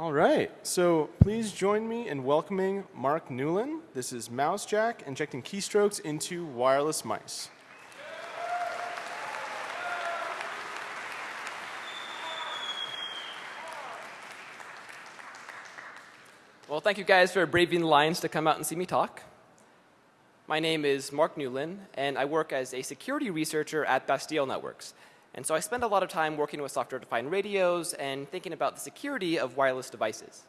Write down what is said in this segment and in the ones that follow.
All right, so please join me in welcoming Mark Newland. This is Mousejack injecting keystrokes into wireless mice. Well, thank you guys for braving the lines to come out and see me talk. My name is Mark Newland, and I work as a security researcher at Bastille Networks. And so I spend a lot of time working with software-defined radios and thinking about the security of wireless devices.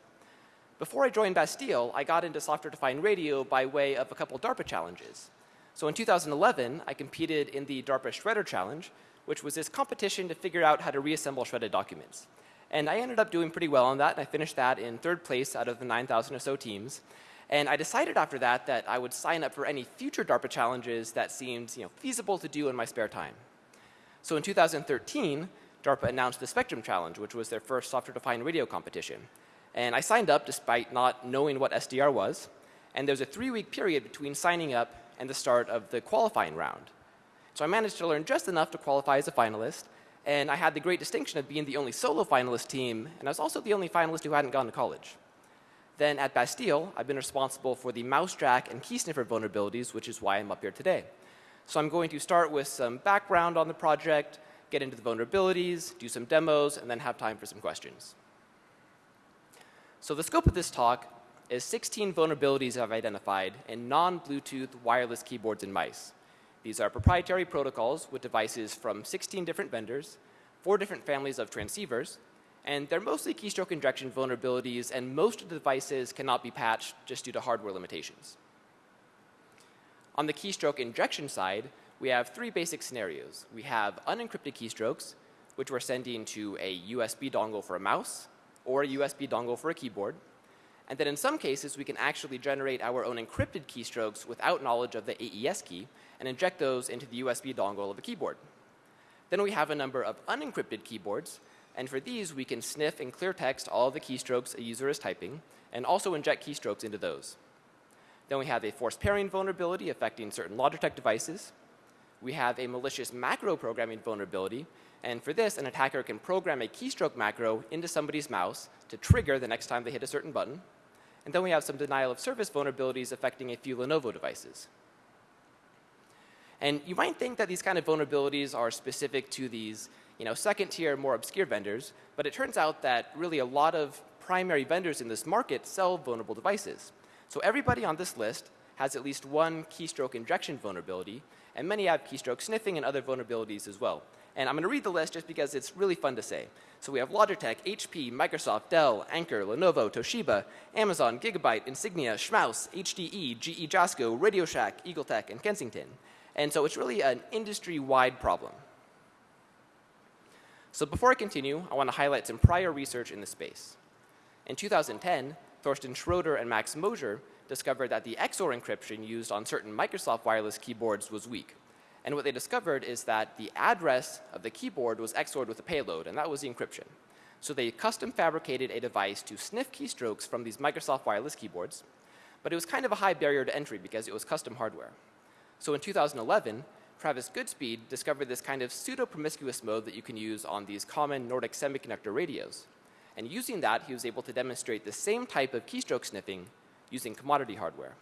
Before I joined Bastille, I got into software-defined radio by way of a couple DARPA challenges. So in 2011, I competed in the DARPA Shredder Challenge, which was this competition to figure out how to reassemble shredded documents. And I ended up doing pretty well on that, and I finished that in third place out of the 9,000 or so teams. And I decided after that that I would sign up for any future DARPA challenges that seemed you know, feasible to do in my spare time. So in 2013, DARPA announced the Spectrum Challenge, which was their first software-defined radio competition. And I signed up despite not knowing what SDR was. And there was a three-week period between signing up and the start of the qualifying round. So I managed to learn just enough to qualify as a finalist. And I had the great distinction of being the only solo finalist team. And I was also the only finalist who hadn't gone to college. Then at Bastille, I've been responsible for the Mousejack and key sniffer vulnerabilities, which is why I'm up here today. So I'm going to start with some background on the project, get into the vulnerabilities, do some demos, and then have time for some questions. So the scope of this talk is 16 vulnerabilities I've identified in non-Bluetooth wireless keyboards and mice. These are proprietary protocols with devices from 16 different vendors, four different families of transceivers, and they're mostly keystroke injection vulnerabilities, and most of the devices cannot be patched just due to hardware limitations. On the keystroke injection side, we have three basic scenarios. We have unencrypted keystrokes, which we're sending to a USB dongle for a mouse or a USB dongle for a keyboard. And then in some cases, we can actually generate our own encrypted keystrokes without knowledge of the AES key and inject those into the USB dongle of a keyboard. Then we have a number of unencrypted keyboards, and for these, we can sniff and clear text all the keystrokes a user is typing, and also inject keystrokes into those. Then we have a forced pairing vulnerability affecting certain Logitech devices. We have a malicious macro programming vulnerability. And for this, an attacker can program a keystroke macro into somebody's mouse to trigger the next time they hit a certain button. And then we have some denial of service vulnerabilities affecting a few Lenovo devices. And you might think that these kind of vulnerabilities are specific to these you know, second tier, more obscure vendors, but it turns out that really a lot of primary vendors in this market sell vulnerable devices. So everybody on this list has at least one keystroke injection vulnerability, and many have keystroke sniffing and other vulnerabilities as well. And I'm going to read the list just because it's really fun to say. So we have Logitech, HP, Microsoft, Dell, Anchor, Lenovo, Toshiba, Amazon, Gigabyte, Insignia, Schmaus, HDE, GE Jasco, Radio Shack, EagleTech, and Kensington. And so it's really an industry-wide problem. So before I continue, I want to highlight some prior research in the space. In 2010, Thorsten Schroeder and Max Mosier discovered that the XOR encryption used on certain Microsoft wireless keyboards was weak. And what they discovered is that the address of the keyboard was XORed with a payload, and that was the encryption. So they custom fabricated a device to sniff keystrokes from these Microsoft wireless keyboards, but it was kind of a high barrier to entry because it was custom hardware. So in 2011, Travis Goodspeed discovered this kind of pseudo-promiscuous mode that you can use on these common Nordic semiconductor radios. And using that, he was able to demonstrate the same type of keystroke sniffing using commodity hardware.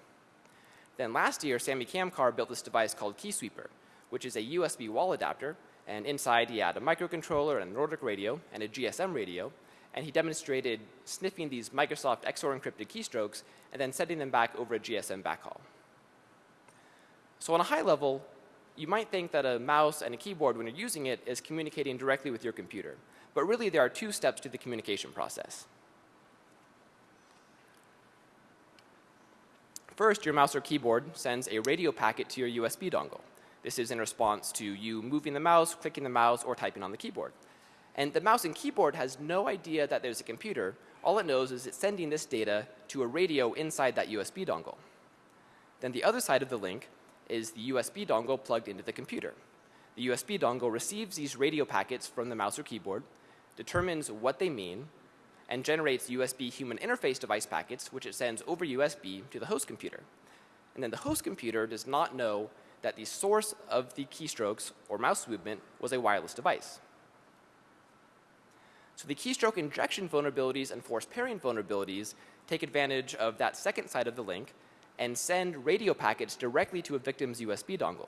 Then last year, Sammy Kamkar built this device called KeySweeper, which is a USB wall adapter. And inside, he had a microcontroller and a Nordic radio and a GSM radio. And he demonstrated sniffing these Microsoft XOR encrypted keystrokes and then sending them back over a GSM backhaul. So on a high level, you might think that a mouse and a keyboard, when you're using it, is communicating directly with your computer. But really, there are two steps to the communication process. First, your mouse or keyboard sends a radio packet to your USB dongle. This is in response to you moving the mouse, clicking the mouse, or typing on the keyboard. And the mouse and keyboard has no idea that there's a computer. All it knows is it's sending this data to a radio inside that USB dongle. Then the other side of the link is the USB dongle plugged into the computer. The USB dongle receives these radio packets from the mouse or keyboard, determines what they mean, and generates USB human interface device packets, which it sends over USB to the host computer. And then the host computer does not know that the source of the keystrokes or mouse movement was a wireless device. So the keystroke injection vulnerabilities and force pairing vulnerabilities take advantage of that second side of the link and send radio packets directly to a victim's USB dongle.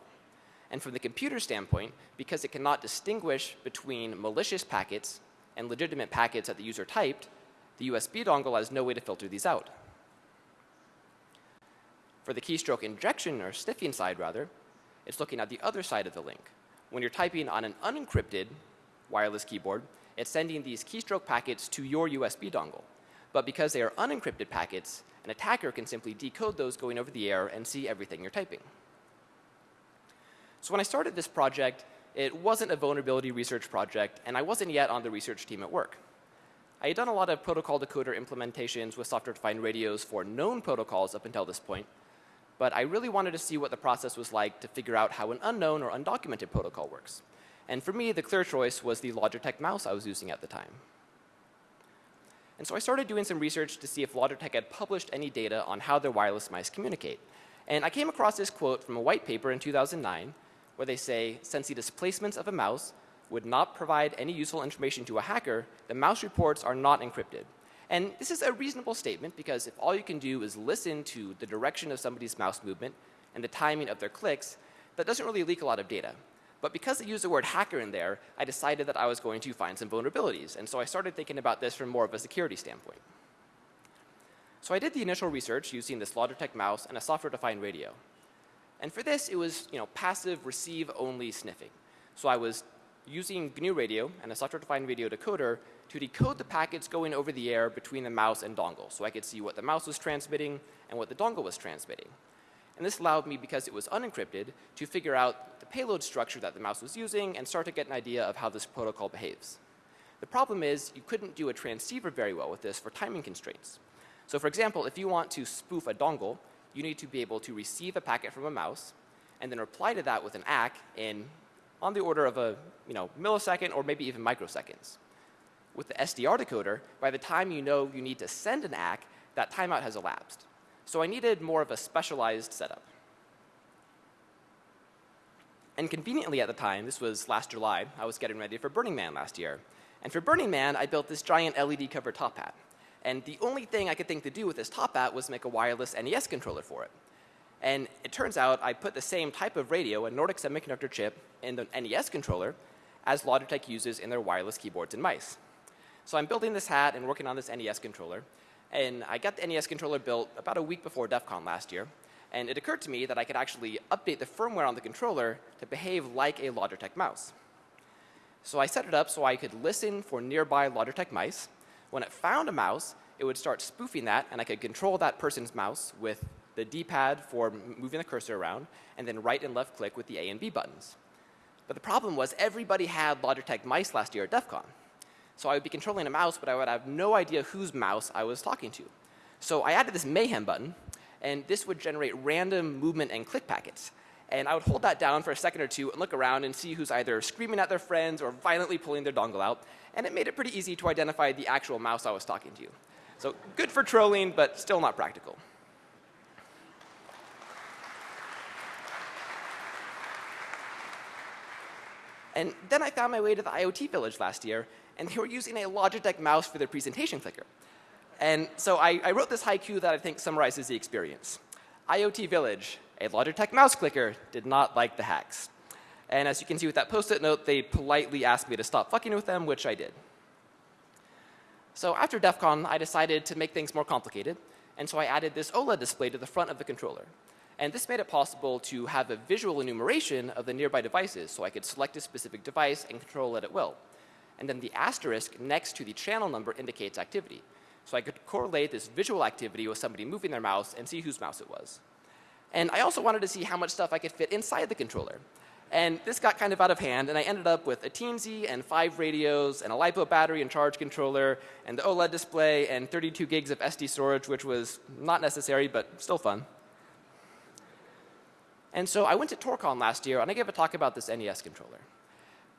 And from the computer standpoint, because it cannot distinguish between malicious packets and legitimate packets that the user typed, the USB dongle has no way to filter these out. For the keystroke injection or sniffing side rather, it's looking at the other side of the link. When you're typing on an unencrypted wireless keyboard, it's sending these keystroke packets to your USB dongle. But because they are unencrypted packets, an attacker can simply decode those going over the air and see everything you're typing. So when I started this project, it wasn't a vulnerability research project, and I wasn't yet on the research team at work. I had done a lot of protocol decoder implementations with software-defined radios for known protocols up until this point, but I really wanted to see what the process was like to figure out how an unknown or undocumented protocol works. And for me, the clear choice was the Logitech mouse I was using at the time. And so I started doing some research to see if Logitech had published any data on how their wireless mice communicate. And I came across this quote from a white paper in 2009 where they say, since the displacements of a mouse would not provide any useful information to a hacker, the mouse reports are not encrypted. And this is a reasonable statement because if all you can do is listen to the direction of somebody's mouse movement and the timing of their clicks, that doesn't really leak a lot of data. But because they used the word hacker in there, I decided that I was going to find some vulnerabilities. And so I started thinking about this from more of a security standpoint. So I did the initial research using this Logitech mouse and a software-defined radio. And for this, it was you know, passive receive-only sniffing. So I was using GNU Radio and a software-defined radio decoder to decode the packets going over the air between the mouse and dongle. So I could see what the mouse was transmitting and what the dongle was transmitting. And this allowed me, because it was unencrypted, to figure out the payload structure that the mouse was using and start to get an idea of how this protocol behaves. The problem is you couldn't do a transceiver very well with this for timing constraints. So for example, if you want to spoof a dongle, you need to be able to receive a packet from a mouse and then reply to that with an ACK in on the order of a you know, millisecond or maybe even microseconds. With the SDR decoder, by the time you know you need to send an ACK, that timeout has elapsed. So I needed more of a specialized setup. And conveniently at the time, this was last July, I was getting ready for Burning Man last year. And for Burning Man, I built this giant LED covered top hat. And the only thing I could think to do with this top hat was make a wireless NES controller for it. And it turns out I put the same type of radio, a Nordic semiconductor chip, in the NES controller as Logitech uses in their wireless keyboards and mice. So I'm building this hat and working on this NES controller. And I got the NES controller built about a week before DEF CON last year. And it occurred to me that I could actually update the firmware on the controller to behave like a Logitech mouse. So I set it up so I could listen for nearby Logitech mice. When it found a mouse, it would start spoofing that, and I could control that person's mouse with the D-pad for moving the cursor around, and then right and left click with the A and B buttons. But the problem was everybody had Logitech mice last year at DEF CON. So I would be controlling a mouse, but I would have no idea whose mouse I was talking to. So I added this mayhem button, and this would generate random movement and click packets. And I would hold that down for a second or two and look around and see who's either screaming at their friends or violently pulling their dongle out. And it made it pretty easy to identify the actual mouse I was talking to. So good for trolling, but still not practical. And then I found my way to the IoT Village last year, and they were using a Logitech mouse for their presentation clicker. And so I, I wrote this haiku that I think summarizes the experience. IoT Village, a Logitech mouse clicker, did not like the hacks. And as you can see with that post-it note, they politely asked me to stop fucking with them, which I did. So after DEF CON, I decided to make things more complicated. And so I added this OLED display to the front of the controller. And this made it possible to have a visual enumeration of the nearby devices, so I could select a specific device and control it at will. And then the asterisk next to the channel number indicates activity. So I could correlate this visual activity with somebody moving their mouse and see whose mouse it was. And I also wanted to see how much stuff I could fit inside the controller. And this got kind of out of hand, and I ended up with a Teensy and five radios and a LiPo battery and charge controller and the OLED display and 32 gigs of SD storage, which was not necessary, but still fun. And so I went to Torcon last year, and I gave a talk about this NES controller.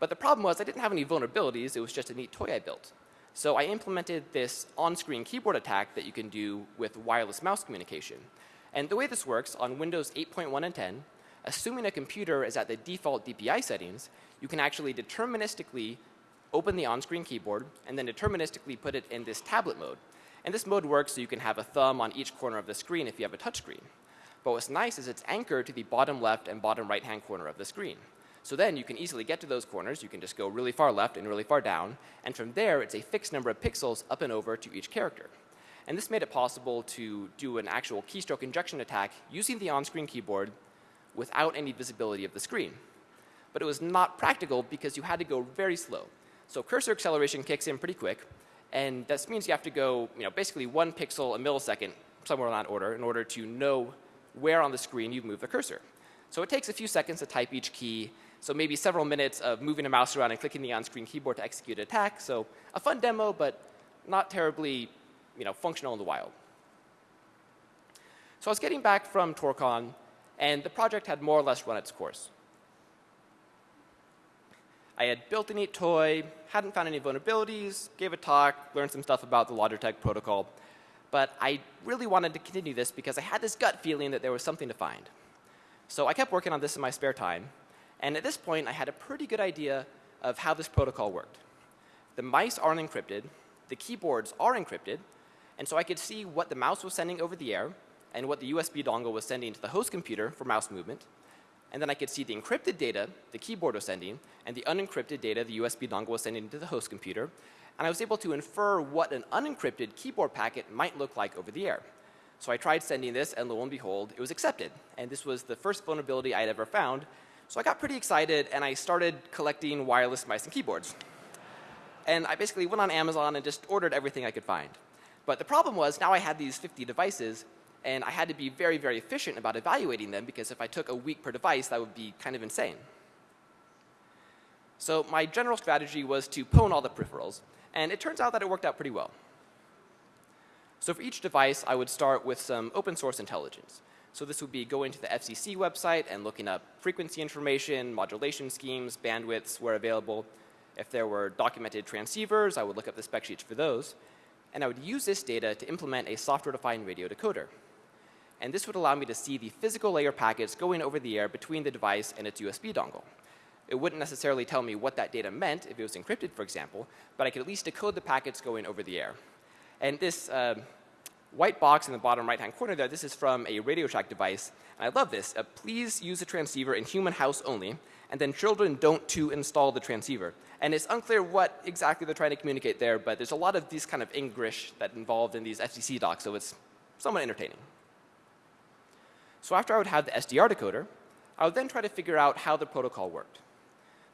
But the problem was I didn't have any vulnerabilities. It was just a neat toy I built. So I implemented this on-screen keyboard attack that you can do with wireless mouse communication. And the way this works on Windows 8.1 and 10, assuming a computer is at the default DPI settings, you can actually deterministically open the on-screen keyboard, and then deterministically put it in this tablet mode. And this mode works so you can have a thumb on each corner of the screen if you have a touchscreen. But what's nice is it's anchored to the bottom left and bottom right hand corner of the screen. So then you can easily get to those corners. You can just go really far left and really far down. And from there, it's a fixed number of pixels up and over to each character. And this made it possible to do an actual keystroke injection attack using the on-screen keyboard without any visibility of the screen. But it was not practical because you had to go very slow. So cursor acceleration kicks in pretty quick, and this means you have to go, you know, basically one pixel a millisecond, somewhere in that order, in order to know where on the screen you've moved the cursor. So it takes a few seconds to type each key, so maybe several minutes of moving a mouse around and clicking the on-screen keyboard to execute an attack. So a fun demo, but not terribly you know, functional in the wild. So I was getting back from Torcon and the project had more or less run its course. I had built a neat toy, hadn't found any vulnerabilities, gave a talk, learned some stuff about the Logitech protocol, but I really wanted to continue this because I had this gut feeling that there was something to find. So I kept working on this in my spare time, and at this point I had a pretty good idea of how this protocol worked. The mice aren't encrypted, the keyboards are encrypted, and so I could see what the mouse was sending over the air and what the USB dongle was sending to the host computer for mouse movement. And then I could see the encrypted data the keyboard was sending and the unencrypted data the USB dongle was sending to the host computer. And I was able to infer what an unencrypted keyboard packet might look like over the air. So I tried sending this, and lo and behold, it was accepted. And this was the first vulnerability I had ever found. So I got pretty excited, and I started collecting wireless mice and keyboards. And I basically went on Amazon and just ordered everything I could find. But the problem was now I had these 50 devices, and I had to be very, very efficient about evaluating them because if I took a week per device, that would be kind of insane. So my general strategy was to pwn all the peripherals, and it turns out that it worked out pretty well. So for each device, I would start with some open source intelligence. So this would be going to the FCC website and looking up frequency information, modulation schemes, bandwidths where available. If there were documented transceivers, I would look up the spec sheets for those and I would use this data to implement a software-defined radio decoder. And this would allow me to see the physical layer packets going over the air between the device and its USB dongle. It wouldn't necessarily tell me what that data meant if it was encrypted, for example, but I could at least decode the packets going over the air. And this uh, white box in the bottom right-hand corner there, this is from a Radio Shack device. And I love this. Uh, please use the transceiver in human house only, and then children don't to install the transceiver. And it's unclear what exactly they're trying to communicate there, but there's a lot of these kind of English that involved in these FCC docs, so it's somewhat entertaining. So after I would have the SDR decoder, I would then try to figure out how the protocol worked.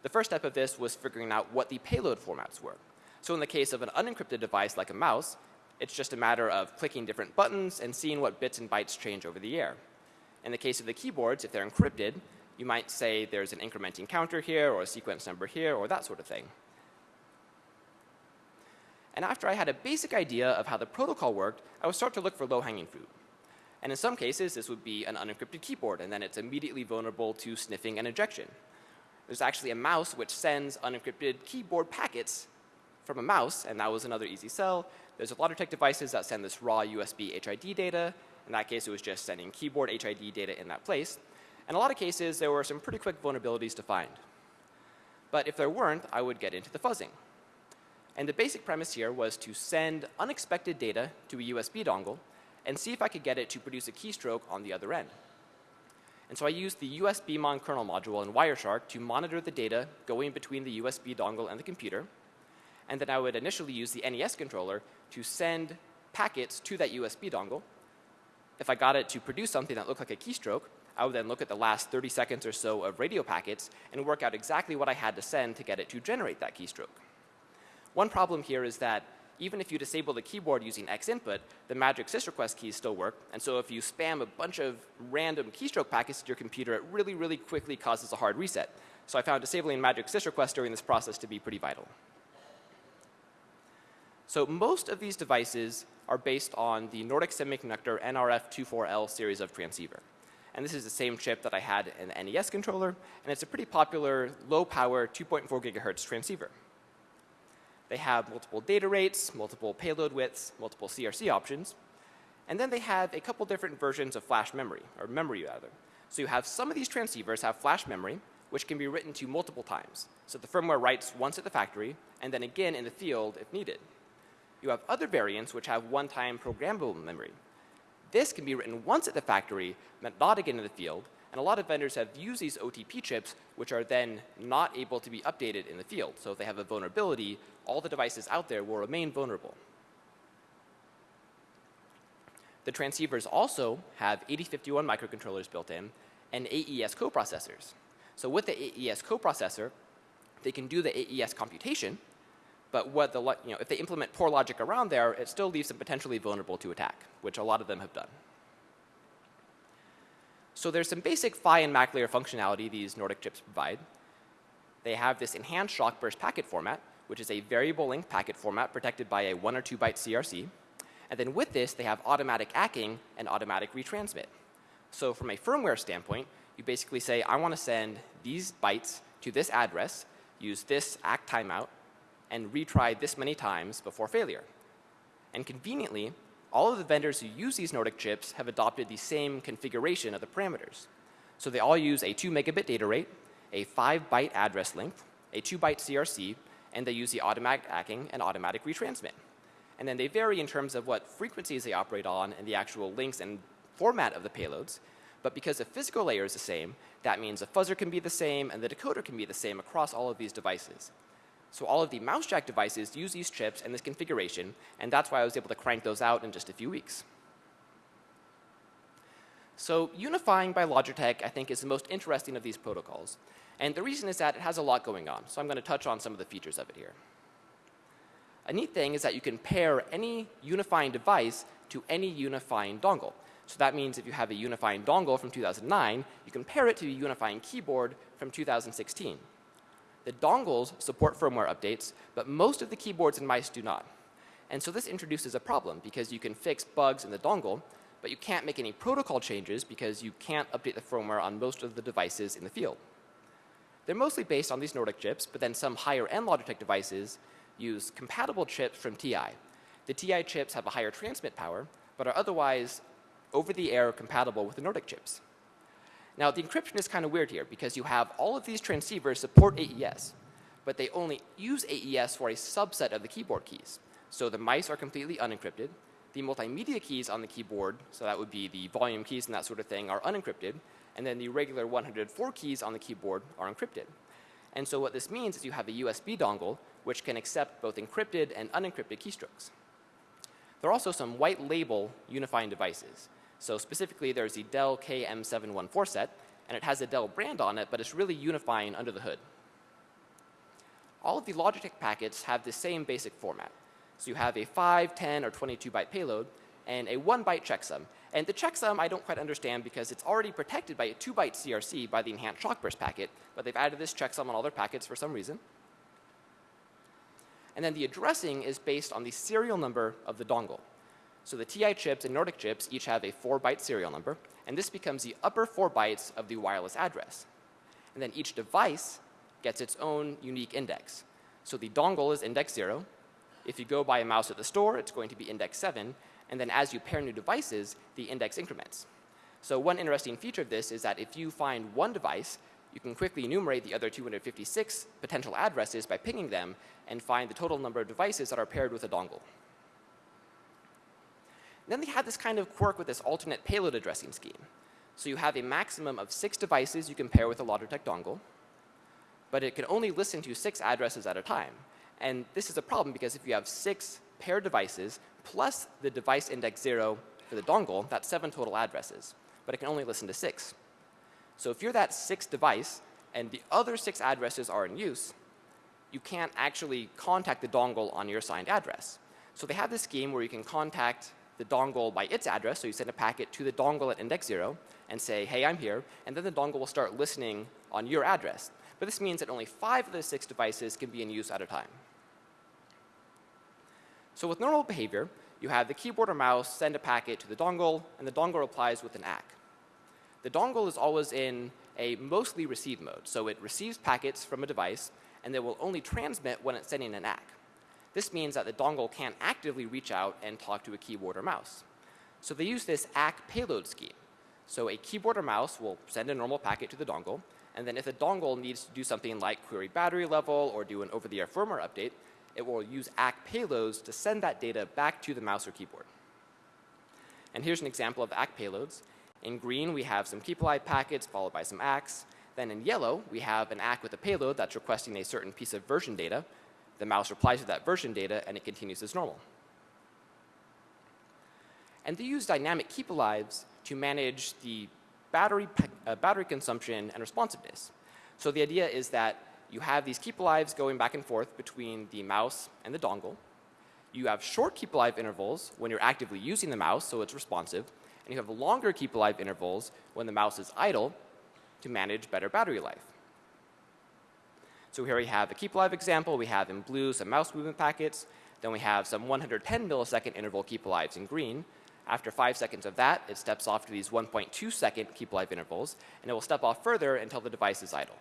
The first step of this was figuring out what the payload formats were. So in the case of an unencrypted device like a mouse, it's just a matter of clicking different buttons and seeing what bits and bytes change over the air. In the case of the keyboards, if they're encrypted, you might say there's an incrementing counter here or a sequence number here or that sort of thing. And after I had a basic idea of how the protocol worked, I would start to look for low-hanging fruit. And in some cases, this would be an unencrypted keyboard, and then it's immediately vulnerable to sniffing and injection. There's actually a mouse which sends unencrypted keyboard packets from a mouse, and that was another easy sell. There's a lot of tech devices that send this raw USB HID data. In that case, it was just sending keyboard HID data in that place. In a lot of cases, there were some pretty quick vulnerabilities to find. But if there weren't, I would get into the fuzzing. And the basic premise here was to send unexpected data to a USB dongle and see if I could get it to produce a keystroke on the other end. And so I used the USBmon kernel module in Wireshark to monitor the data going between the USB dongle and the computer. And then I would initially use the NES controller to send packets to that USB dongle. If I got it to produce something that looked like a keystroke, I would then look at the last 30 seconds or so of radio packets and work out exactly what I had to send to get it to generate that keystroke. One problem here is that even if you disable the keyboard using X input, the magic sysrequest keys still work. And so if you spam a bunch of random keystroke packets to your computer, it really, really quickly causes a hard reset. So I found disabling magic sysrequest during this process to be pretty vital. So most of these devices are based on the Nordic Semiconductor NRF24L series of transceiver. And this is the same chip that I had in the NES controller, and it's a pretty popular low power 2.4 gigahertz transceiver. They have multiple data rates, multiple payload widths, multiple CRC options, and then they have a couple different versions of flash memory, or memory rather. So you have some of these transceivers have flash memory, which can be written to multiple times. So the firmware writes once at the factory and then again in the field if needed. You have other variants which have one-time programmable memory. This can be written once at the factory, not again in the field, and a lot of vendors have used these OTP chips, which are then not able to be updated in the field. So if they have a vulnerability, all the devices out there will remain vulnerable. The transceivers also have 8051 microcontrollers built in and AES coprocessors. So with the AES coprocessor, they can do the AES computation, but what the, you know, if they implement poor logic around there, it still leaves them potentially vulnerable to attack, which a lot of them have done. So there's some basic PHY and MAC layer functionality these Nordic chips provide. They have this enhanced shock burst packet format, which is a variable length packet format protected by a one or two byte CRC. And then with this, they have automatic ACKing and automatic retransmit. So from a firmware standpoint, you basically say, I want to send these bytes to this address, use this ACK timeout, and retry this many times before failure. And conveniently, all of the vendors who use these Nordic chips have adopted the same configuration of the parameters. So they all use a 2 megabit data rate, a 5 byte address length, a 2 byte CRC, and they use the automatic ACKing and automatic retransmit. And then they vary in terms of what frequencies they operate on and the actual links and format of the payloads. But because the physical layer is the same, that means the fuzzer can be the same and the decoder can be the same across all of these devices. So all of the MouseJack devices use these chips and this configuration, and that's why I was able to crank those out in just a few weeks. So unifying by Logitech, I think, is the most interesting of these protocols. And the reason is that it has a lot going on. So I'm going to touch on some of the features of it here. A neat thing is that you can pair any unifying device to any unifying dongle. So that means if you have a unifying dongle from 2009, you can pair it to a unifying keyboard from 2016. The dongles support firmware updates, but most of the keyboards and mice do not. And so this introduces a problem because you can fix bugs in the dongle, but you can't make any protocol changes because you can't update the firmware on most of the devices in the field. They're mostly based on these Nordic chips, but then some higher end Logitech devices use compatible chips from TI. The TI chips have a higher transmit power, but are otherwise over the air compatible with the Nordic chips. Now, the encryption is kind of weird here because you have all of these transceivers support AES, but they only use AES for a subset of the keyboard keys. So the mice are completely unencrypted. The multimedia keys on the keyboard, so that would be the volume keys and that sort of thing, are unencrypted. And then the regular 104 keys on the keyboard are encrypted. And so what this means is you have a USB dongle which can accept both encrypted and unencrypted keystrokes. There are also some white label unifying devices. So specifically, there's the Dell KM714 set, and it has a Dell brand on it, but it's really unifying under the hood. All of the Logitech packets have the same basic format. So you have a 5, 10, or 22 byte payload and a 1 byte checksum. And the checksum I don't quite understand because it's already protected by a 2 byte CRC by the enhanced shockburst packet, but they've added this checksum on all their packets for some reason. And then the addressing is based on the serial number of the dongle. So the TI chips and Nordic chips each have a 4 byte serial number, and this becomes the upper 4 bytes of the wireless address. And then each device gets its own unique index. So the dongle is index 0. If you go buy a mouse at the store, it's going to be index 7. And then as you pair new devices, the index increments. So one interesting feature of this is that if you find one device, you can quickly enumerate the other 256 potential addresses by pinging them and find the total number of devices that are paired with a dongle. Then they had this kind of quirk with this alternate payload addressing scheme. So you have a maximum of six devices you can pair with a Logitech dongle, but it can only listen to six addresses at a time. And this is a problem because if you have six paired devices plus the device index zero for the dongle, that's seven total addresses, but it can only listen to six. So if you're that sixth device and the other six addresses are in use, you can't actually contact the dongle on your assigned address. So they have this scheme where you can contact the dongle by its address. So you send a packet to the dongle at index 0 and say, hey, I'm here. And then the dongle will start listening on your address. But this means that only five of the six devices can be in use at a time. So with normal behavior, you have the keyboard or mouse send a packet to the dongle, and the dongle replies with an ACK. The dongle is always in a mostly receive mode. So it receives packets from a device, and it will only transmit when it's sending an ACK. This means that the dongle can't actively reach out and talk to a keyboard or mouse. So they use this ACK payload scheme. So a keyboard or mouse will send a normal packet to the dongle, And then if the dongle needs to do something like query battery level or do an over-the-air firmware update, it will use ACK payloads to send that data back to the mouse or keyboard. And here's an example of ACK payloads. In green, we have some keep-alive packets followed by some ACKs. Then in yellow, we have an ACK with a payload that's requesting a certain piece of version data. The mouse replies to that version data, and it continues as normal. And they use dynamic keep-alives to manage the battery, uh, battery consumption and responsiveness. So the idea is that you have these keep-alives going back and forth between the mouse and the dongle. You have short keep-alive intervals when you're actively using the mouse, so it's responsive. And you have longer keep-alive intervals when the mouse is idle to manage better battery life. So here we have a keep-alive example. We have in blue some mouse movement packets. Then we have some 110 millisecond interval keep-alives in green. After five seconds of that, it steps off to these 1.2 second keep-alive intervals, and it will step off further until the device is idle.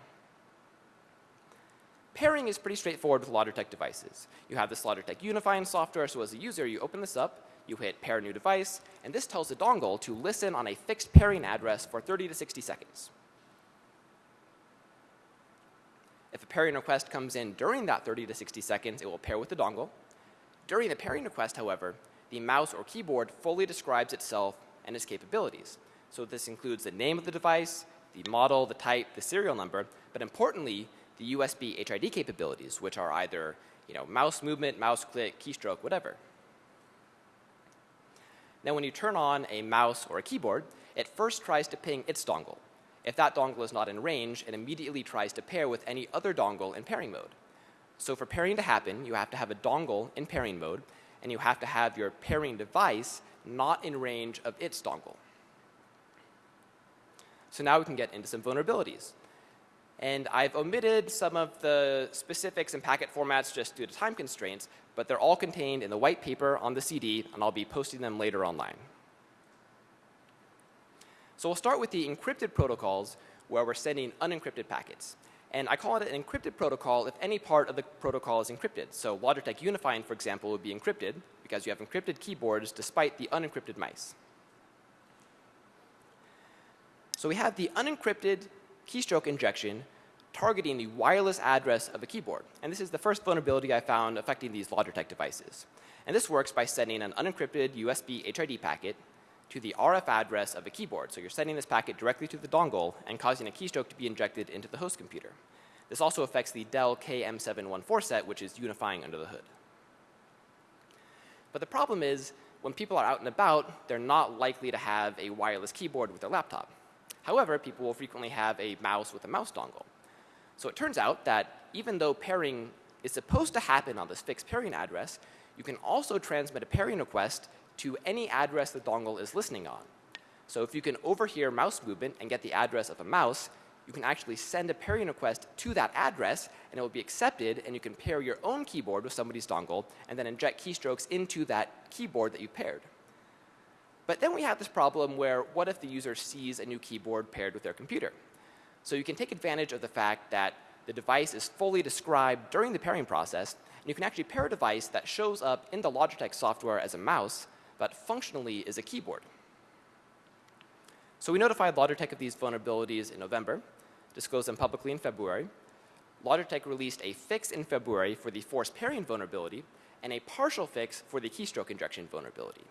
Pairing is pretty straightforward with Logitech devices. You have this Logitech Unifying software, so as a user, you open this up, you hit pair new device, and this tells the dongle to listen on a fixed pairing address for 30 to 60 seconds. If a pairing request comes in during that 30 to 60 seconds, it will pair with the dongle. During the pairing request, however, the mouse or keyboard fully describes itself and its capabilities. So this includes the name of the device, the model, the type, the serial number, but importantly, the USB HID capabilities, which are either you know, mouse movement, mouse click, keystroke, whatever. Now when you turn on a mouse or a keyboard, it first tries to ping its dongle. If that dongle is not in range, it immediately tries to pair with any other dongle in pairing mode. So for pairing to happen, you have to have a dongle in pairing mode, and you have to have your pairing device not in range of its dongle. So now we can get into some vulnerabilities. And I've omitted some of the specifics and packet formats just due to time constraints, but they're all contained in the white paper on the CD, and I'll be posting them later online. So we'll start with the encrypted protocols where we're sending unencrypted packets. And I call it an encrypted protocol if any part of the protocol is encrypted. So Logitech Unifying, for example, would be encrypted because you have encrypted keyboards despite the unencrypted mice. So we have the unencrypted keystroke injection targeting the wireless address of a keyboard. And this is the first vulnerability I found affecting these Logitech devices. And this works by sending an unencrypted USB HID packet to the RF address of a keyboard. So you're sending this packet directly to the dongle and causing a keystroke to be injected into the host computer. This also affects the Dell KM714 set, which is unifying under the hood. But the problem is, when people are out and about, they're not likely to have a wireless keyboard with their laptop. However, people will frequently have a mouse with a mouse dongle. So it turns out that even though pairing is supposed to happen on this fixed pairing address, you can also transmit a pairing request to any address the dongle is listening on. So if you can overhear mouse movement and get the address of a mouse, you can actually send a pairing request to that address and it will be accepted and you can pair your own keyboard with somebody's dongle and then inject keystrokes into that keyboard that you paired. But then we have this problem where what if the user sees a new keyboard paired with their computer? So you can take advantage of the fact that the device is fully described during the pairing process, and you can actually pair a device that shows up in the Logitech software as a mouse, but functionally is a keyboard. So we notified Logitech of these vulnerabilities in November, disclosed them publicly in February. Logitech released a fix in February for the forced pairing vulnerability and a partial fix for the keystroke injection vulnerability.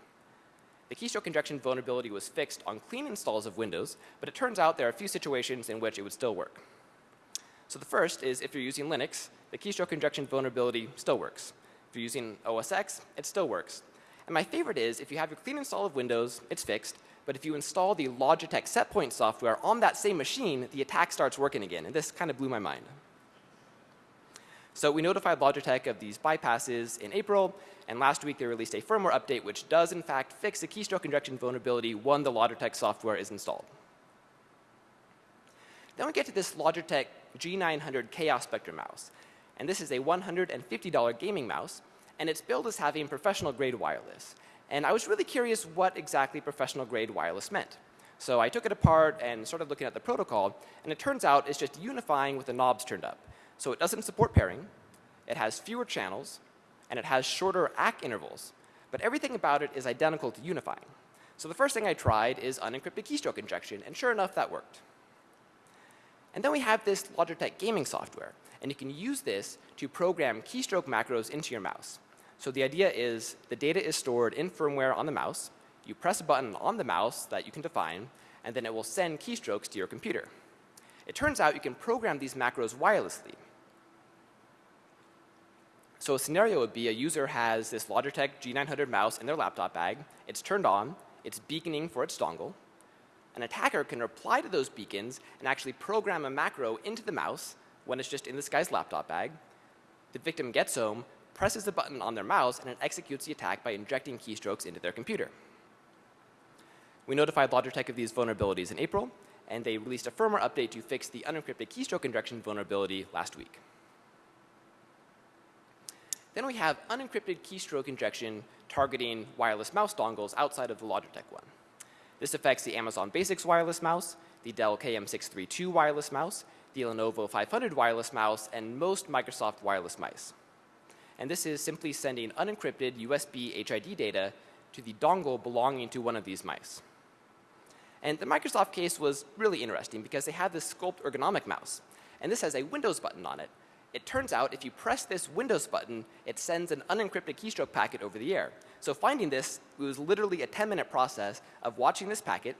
The keystroke injection vulnerability was fixed on clean installs of Windows, but it turns out there are a few situations in which it would still work. So the first is if you're using Linux, the keystroke injection vulnerability still works. If you're using OS X, it still works. And my favorite is if you have your clean install of Windows, it's fixed, but if you install the Logitech setpoint software on that same machine, the attack starts working again, and this kind of blew my mind. So we notified Logitech of these bypasses in April, and last week they released a firmware update which does in fact fix the keystroke injection vulnerability when the Logitech software is installed. Then we get to this Logitech G900 Chaos Spectrum mouse. And this is a $150 gaming mouse, and it's billed as having professional grade wireless. And I was really curious what exactly professional grade wireless meant. So I took it apart and started looking at the protocol, and it turns out it's just unifying with the knobs turned up. So it doesn't support pairing, it has fewer channels, and it has shorter ACK intervals. But everything about it is identical to unifying. So the first thing I tried is unencrypted keystroke injection, and sure enough, that worked. And then we have this Logitech gaming software. And you can use this to program keystroke macros into your mouse. So the idea is the data is stored in firmware on the mouse. You press a button on the mouse that you can define, and then it will send keystrokes to your computer. It turns out you can program these macros wirelessly. So a scenario would be a user has this Logitech G900 mouse in their laptop bag. It's turned on. It's beaconing for its dongle. An attacker can reply to those beacons and actually program a macro into the mouse when it's just in this guy's laptop bag. The victim gets home, presses the button on their mouse, and it executes the attack by injecting keystrokes into their computer. We notified Logitech of these vulnerabilities in April, and they released a firmware update to fix the unencrypted keystroke injection vulnerability last week. Then we have unencrypted keystroke injection targeting wireless mouse dongles outside of the Logitech one. This affects the Amazon Basics wireless mouse, the Dell KM632 wireless mouse, the Lenovo 500 wireless mouse, and most Microsoft wireless mice. And this is simply sending unencrypted USB HID data to the dongle belonging to one of these mice. And the Microsoft case was really interesting because they have this Sculpt ergonomic mouse. And this has a Windows button on it. It turns out if you press this Windows button, it sends an unencrypted keystroke packet over the air. So finding this was literally a 10 minute process of watching this packet,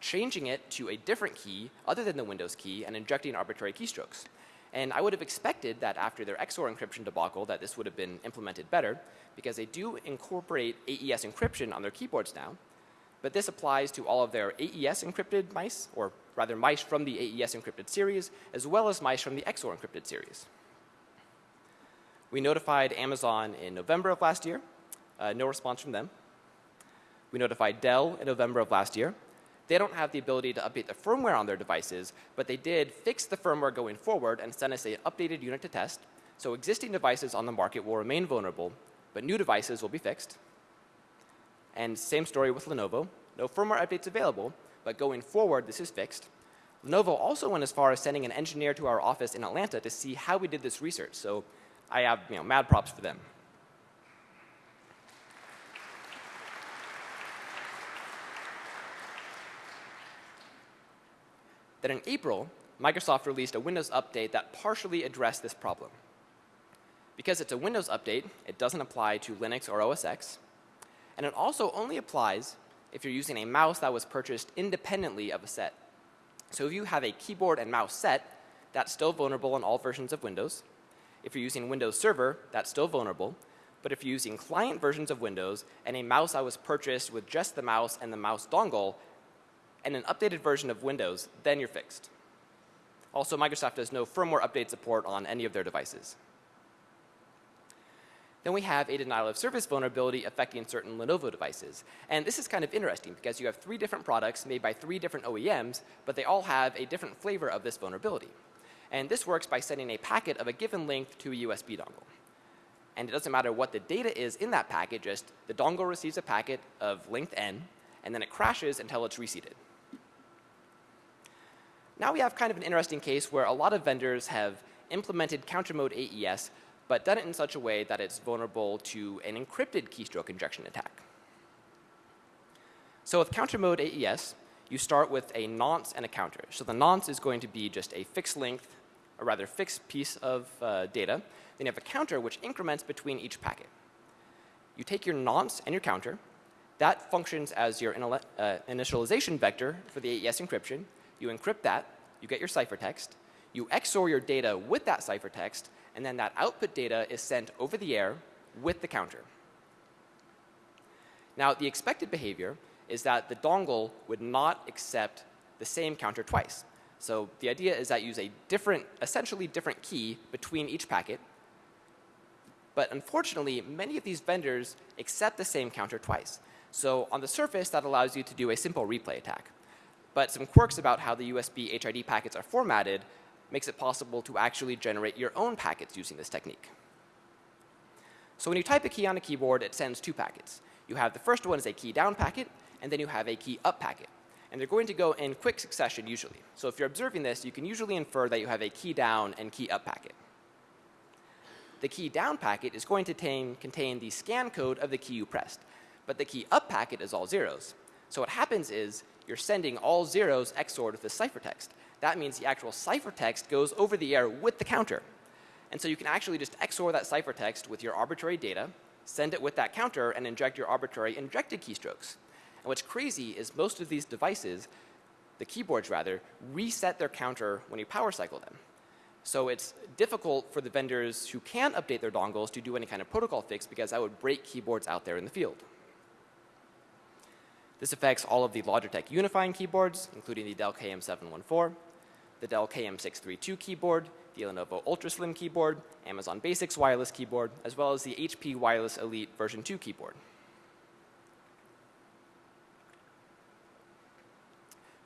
changing it to a different key other than the Windows key, and injecting arbitrary keystrokes. And I would have expected that after their XOR encryption debacle that this would have been implemented better because they do incorporate AES encryption on their keyboards now. But this applies to all of their AES encrypted mice, or rather mice from the AES encrypted series, as well as mice from the XOR encrypted series. We notified Amazon in November of last year. Uh, no response from them. We notified Dell in November of last year. They don't have the ability to update the firmware on their devices, but they did fix the firmware going forward and send us an updated unit to test. So existing devices on the market will remain vulnerable, but new devices will be fixed. And same story with Lenovo. No firmware updates available, but going forward, this is fixed. Lenovo also went as far as sending an engineer to our office in Atlanta to see how we did this research. So I have you know, mad props for them. Then in April, Microsoft released a Windows update that partially addressed this problem. Because it's a Windows update, it doesn't apply to Linux or OS X. And it also only applies if you're using a mouse that was purchased independently of a set. So if you have a keyboard and mouse set, that's still vulnerable in all versions of Windows. If you're using Windows Server, that's still vulnerable. But if you're using client versions of Windows and a mouse that was purchased with just the mouse and the mouse dongle and an updated version of Windows, then you're fixed. Also, Microsoft has no firmware update support on any of their devices. Then we have a denial of service vulnerability affecting certain Lenovo devices. And this is kind of interesting because you have three different products made by three different OEMs, but they all have a different flavor of this vulnerability. And this works by sending a packet of a given length to a USB dongle. And it doesn't matter what the data is in that packet, just the dongle receives a packet of length n, and then it crashes until it's reseated. Now we have kind of an interesting case where a lot of vendors have implemented counter mode AES, but done it in such a way that it's vulnerable to an encrypted keystroke injection attack. So with counter mode AES, you start with a nonce and a counter. So the nonce is going to be just a fixed length a rather fixed piece of uh, data. Then you have a counter which increments between each packet. You take your nonce and your counter. That functions as your uh, initialization vector for the AES encryption. You encrypt that. You get your ciphertext. You XOR your data with that ciphertext, and then that output data is sent over the air with the counter. Now, the expected behavior is that the dongle would not accept the same counter twice. So the idea is that you use a different, essentially different key between each packet. But unfortunately, many of these vendors accept the same counter twice. So on the surface, that allows you to do a simple replay attack. But some quirks about how the USB HID packets are formatted makes it possible to actually generate your own packets using this technique. So when you type a key on a keyboard, it sends two packets. You have the first one is a key down packet, and then you have a key up packet and they're going to go in quick succession usually. So if you're observing this, you can usually infer that you have a key down and key up packet. The key down packet is going to contain the scan code of the key you pressed, but the key up packet is all zeros. So what happens is you're sending all zeros XORed with the ciphertext. That means the actual ciphertext goes over the air with the counter. And so you can actually just XOR that ciphertext with your arbitrary data, send it with that counter, and inject your arbitrary injected keystrokes. And what's crazy is most of these devices, the keyboards rather, reset their counter when you power cycle them. So it's difficult for the vendors who can update their dongles to do any kind of protocol fix because that would break keyboards out there in the field. This affects all of the Logitech unifying keyboards, including the Dell KM714, the Dell KM632 keyboard, the Lenovo UltraSlim keyboard, Amazon Basics wireless keyboard, as well as the HP Wireless Elite version 2 keyboard.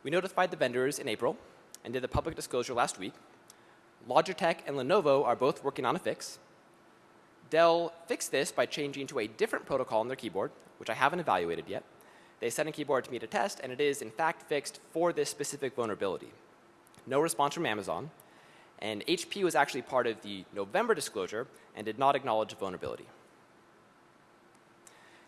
We notified the vendors in April and did a public disclosure last week. Logitech and Lenovo are both working on a fix. Dell fixed this by changing to a different protocol on their keyboard, which I haven't evaluated yet. They sent a keyboard to me to test, and it is in fact fixed for this specific vulnerability. No response from Amazon, and HP was actually part of the November disclosure and did not acknowledge the vulnerability.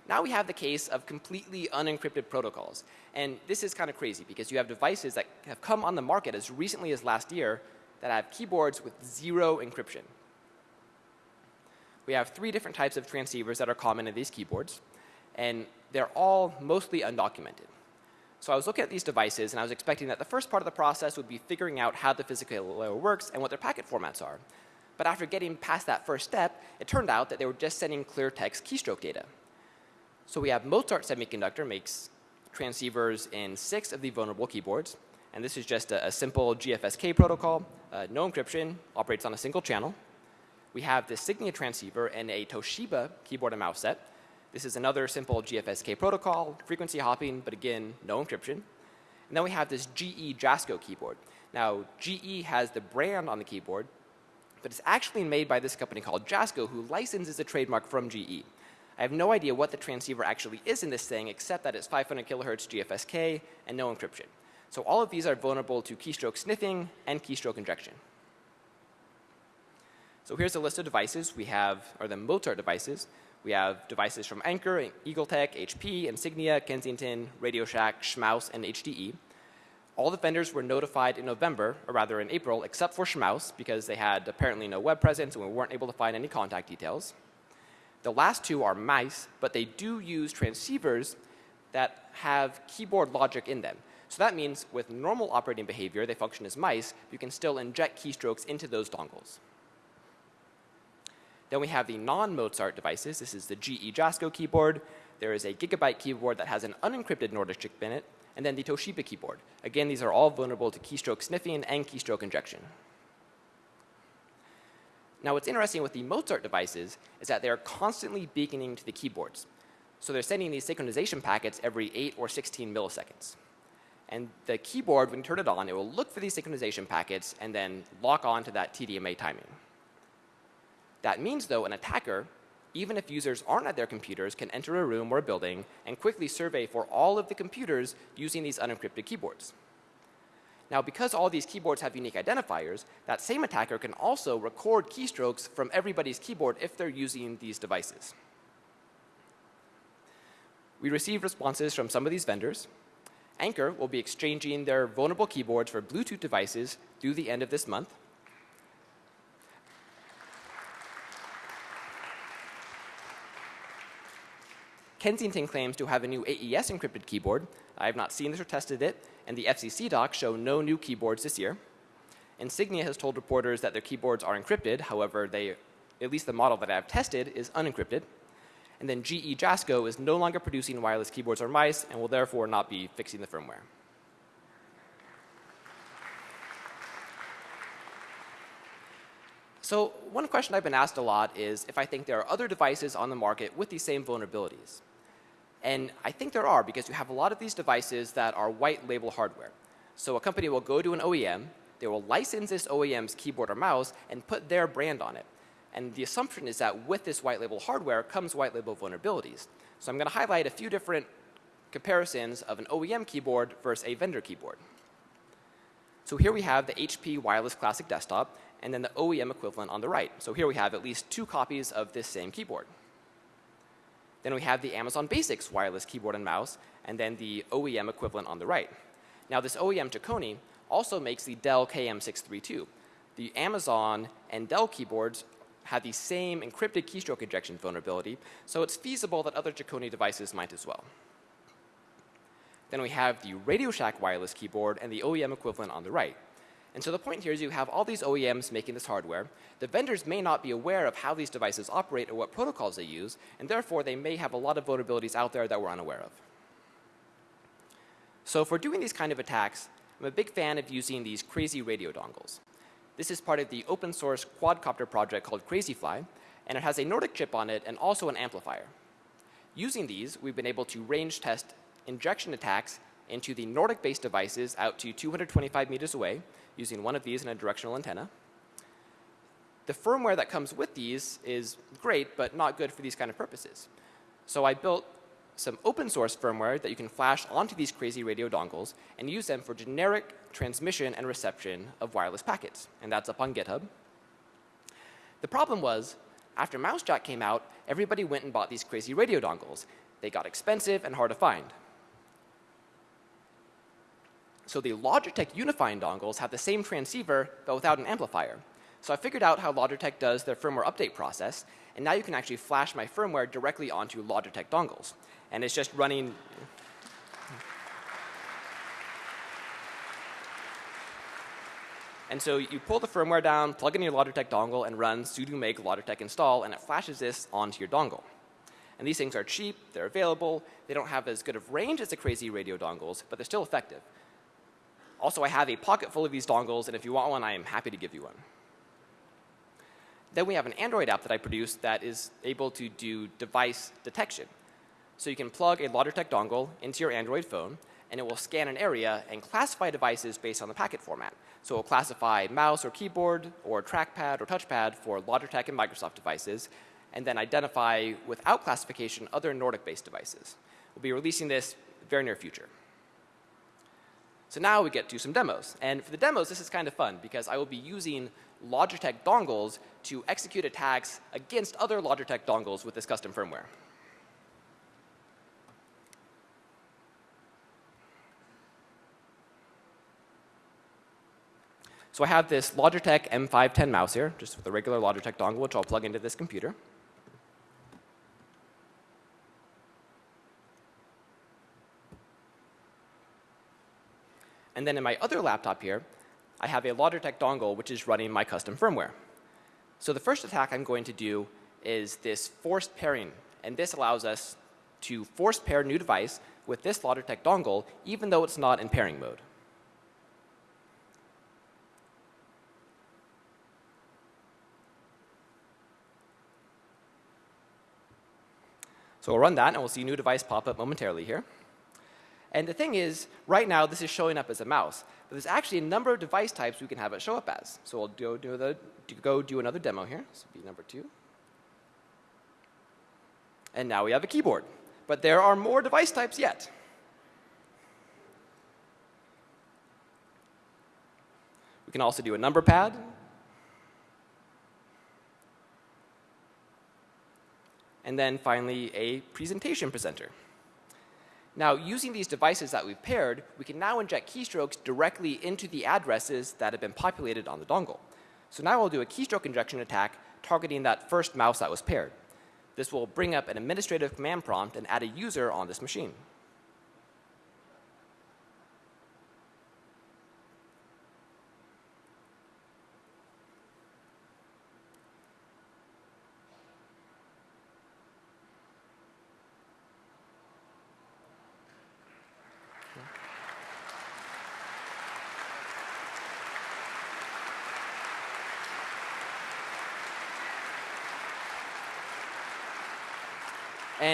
Now we have the case of completely unencrypted protocols. And this is kind of crazy because you have devices that have come on the market as recently as last year that have keyboards with zero encryption. We have three different types of transceivers that are common in these keyboards, and they're all mostly undocumented. So I was looking at these devices and I was expecting that the first part of the process would be figuring out how the physical layer works and what their packet formats are. But after getting past that first step, it turned out that they were just sending clear text keystroke data. So we have Mozart Semiconductor makes transceivers in six of the vulnerable keyboards. And this is just a, a simple GFSK protocol, uh, no encryption, operates on a single channel. We have the Signia transceiver and a Toshiba keyboard and mouse set. This is another simple GFSK protocol, frequency hopping, but again, no encryption. And then we have this GE Jasco keyboard. Now, GE has the brand on the keyboard, but it's actually made by this company called Jasco, who licenses a trademark from GE. I have no idea what the transceiver actually is in this thing, except that it's 500 kilohertz GFSK and no encryption. So all of these are vulnerable to keystroke sniffing and keystroke injection. So here's a list of devices we have, or the Mozart devices. We have devices from Anker, EagleTech, HP, Insignia, Kensington, Radio Shack, Schmaus, and HDE. All the vendors were notified in November, or rather in April, except for Schmaus, because they had apparently no web presence and we weren't able to find any contact details. The last two are mice, but they do use transceivers that have keyboard logic in them. So that means with normal operating behavior, they function as mice, you can still inject keystrokes into those dongles. Then we have the non-Mozart devices. This is the GE Jasco keyboard. There is a Gigabyte keyboard that has an unencrypted Nordic chip in it, and then the Toshiba keyboard. Again, these are all vulnerable to keystroke sniffing and keystroke injection. Now what's interesting with the Mozart devices is that they're constantly beaconing to the keyboards. So they're sending these synchronization packets every 8 or 16 milliseconds. And the keyboard, when you turn it on, it will look for these synchronization packets and then lock on to that TDMA timing. That means, though, an attacker, even if users aren't at their computers, can enter a room or a building and quickly survey for all of the computers using these unencrypted keyboards. Now, because all these keyboards have unique identifiers, that same attacker can also record keystrokes from everybody's keyboard if they're using these devices. We received responses from some of these vendors. Anchor will be exchanging their vulnerable keyboards for Bluetooth devices through the end of this month. Kensington claims to have a new AES encrypted keyboard. I have not seen this or tested it, and the FCC docs show no new keyboards this year. Insignia has told reporters that their keyboards are encrypted. However, they, at least the model that I have tested is unencrypted. And then GE Jasco is no longer producing wireless keyboards or mice and will therefore not be fixing the firmware. So one question I've been asked a lot is if I think there are other devices on the market with these same vulnerabilities. And I think there are because you have a lot of these devices that are white label hardware. So a company will go to an OEM, they will license this OEM's keyboard or mouse and put their brand on it. And the assumption is that with this white label hardware comes white label vulnerabilities. So I'm going to highlight a few different comparisons of an OEM keyboard versus a vendor keyboard. So here we have the HP Wireless Classic Desktop and then the OEM equivalent on the right. So here we have at least two copies of this same keyboard. Then we have the Amazon Basics wireless keyboard and mouse, and then the OEM equivalent on the right. Now, this OEM Chicone also makes the Dell KM632. The Amazon and Dell keyboards have the same encrypted keystroke injection vulnerability, so it's feasible that other Chicone devices might as well. Then we have the Radio Shack wireless keyboard and the OEM equivalent on the right. And so the point here is you have all these OEMs making this hardware. The vendors may not be aware of how these devices operate or what protocols they use, and therefore they may have a lot of vulnerabilities out there that we're unaware of. So for doing these kind of attacks, I'm a big fan of using these crazy radio dongles. This is part of the open source quadcopter project called Crazyflie, and it has a Nordic chip on it and also an amplifier. Using these, we've been able to range test injection attacks into the Nordic-based devices out to 225 meters away using one of these and a directional antenna. The firmware that comes with these is great, but not good for these kind of purposes. So I built some open source firmware that you can flash onto these crazy radio dongles and use them for generic transmission and reception of wireless packets. And that's up on GitHub. The problem was, after MouseJack came out, everybody went and bought these crazy radio dongles. They got expensive and hard to find. So the Logitech Unifying dongles have the same transceiver, but without an amplifier. So I figured out how Logitech does their firmware update process, and now you can actually flash my firmware directly onto Logitech dongles. And it's just running. And so you pull the firmware down, plug in your Logitech dongle, and run sudo make logitech install, and it flashes this onto your dongle. And these things are cheap, they're available, they don't have as good of range as the crazy radio dongles, but they're still effective. Also, I have a pocket full of these dongles, and if you want one, I am happy to give you one. Then we have an Android app that I produced that is able to do device detection. So you can plug a Logitech dongle into your Android phone, and it will scan an area and classify devices based on the packet format. So it will classify mouse or keyboard or trackpad or touchpad for Logitech and Microsoft devices, and then identify without classification other Nordic-based devices. We'll be releasing this very near future. So now we get to some demos. And for the demos, this is kind of fun because I will be using Logitech dongles to execute attacks against other Logitech dongles with this custom firmware. So I have this Logitech M510 mouse here, just with a regular Logitech dongle, which I'll plug into this computer. Then in my other laptop here, I have a Logitech dongle which is running my custom firmware. So the first attack I'm going to do is this forced pairing. And this allows us to force pair new device with this Logitech dongle even though it's not in pairing mode. So we'll run that and we'll see new device pop up momentarily here. And the thing is, right now this is showing up as a mouse, but there's actually a number of device types we can have it show up as. So we'll go do, the, go do another demo here. This will be number two. And now we have a keyboard. But there are more device types yet. We can also do a number pad. And then finally, a presentation presenter. Now, using these devices that we've paired, we can now inject keystrokes directly into the addresses that have been populated on the dongle. So now we'll do a keystroke injection attack targeting that first mouse that was paired. This will bring up an administrative command prompt and add a user on this machine.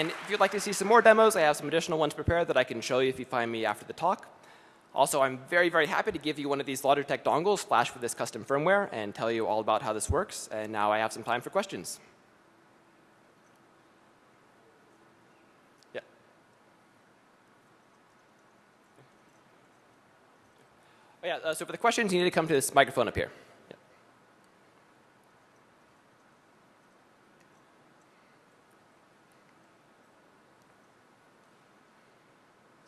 And if you'd like to see some more demos, I have some additional ones prepared that I can show you if you find me after the talk. Also, I'm very, very happy to give you one of these Logitech dongles flashed with this custom firmware and tell you all about how this works. And now I have some time for questions. Yeah. Oh, yeah, uh, so for the questions, you need to come to this microphone up here.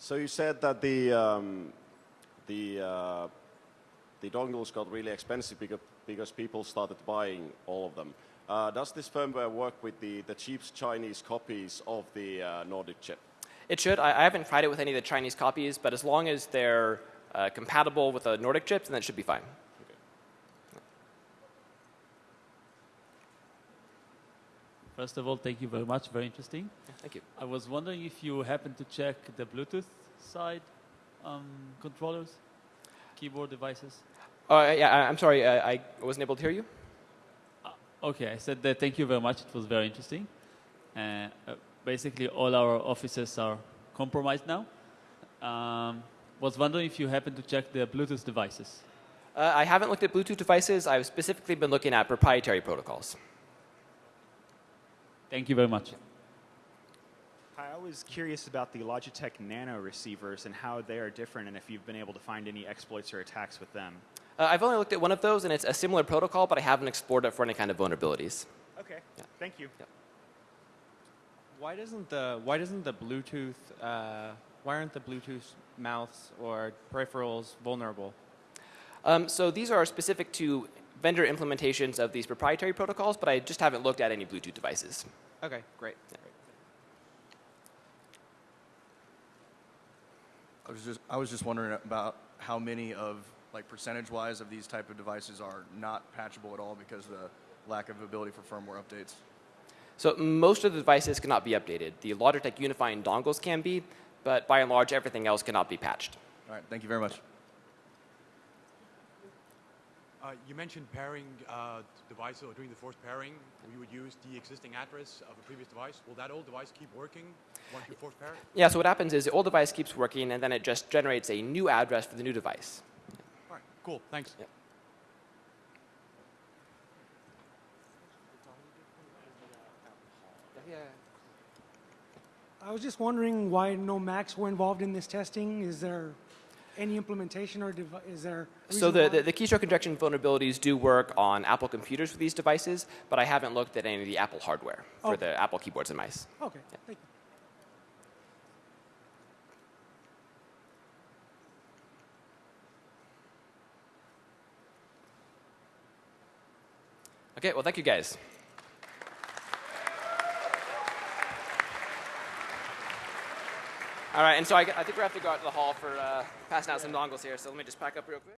So you said that the um, the uh, the dongles got really expensive because because people started buying all of them. Uh, does this firmware work with the, the cheap Chinese copies of the uh, Nordic chip? It should. I, I haven't tried it with any of the Chinese copies, but as long as they're uh, compatible with the Nordic chips, then it should be fine. First of all, thank you very much. Very interesting. Thank you. I was wondering if you happen to check the Bluetooth side um, controllers, keyboard devices. Uh, yeah, I, I'm sorry, uh, I wasn't able to hear you. Okay, I said that thank you very much. It was very interesting. Uh, uh, basically, all our offices are compromised now. Um, was wondering if you happen to check the Bluetooth devices. Uh, I haven't looked at Bluetooth devices. I've specifically been looking at proprietary protocols. Thank you very much. Hi, I was curious about the Logitech Nano receivers and how they are different, and if you've been able to find any exploits or attacks with them. Uh, I've only looked at one of those, and it's a similar protocol, but I haven't explored it for any kind of vulnerabilities. Okay, Yeah. thank you. Why doesn't the why doesn't the Bluetooth uh, why aren't the Bluetooth mouths or peripherals vulnerable? Um, so these are specific to vendor implementations of these proprietary protocols, but I just haven't looked at any Bluetooth devices. Okay, great. I was just I was just wondering about how many of like percentage wise of these type of devices are not patchable at all because of the lack of ability for firmware updates. So most of the devices cannot be updated. The Logitech unifying dongles can be, but by and large, everything else cannot be patched. All right, thank you very much. Uh, you mentioned pairing uh, devices or doing the forced pairing. We would use the existing address of a previous device. Will that old device keep working once you force pair? Yeah, so what happens is the old device keeps working, and then it just generates a new address for the new device. All right, cool. Thanks. Yep. I was just wondering why no Macs were involved in this testing. Is there any implementation or is there? So the, the, the keystroke injection vulnerabilities do work on Apple computers for these devices, but I haven't looked at any of the Apple hardware for Okay. the Apple keyboards and mice. Okay, thank you. Okay, well, thank you guys. All right, and so I, I think we have to go out to the hall for uh, passing out some dongles here, so let me just pack up real quick.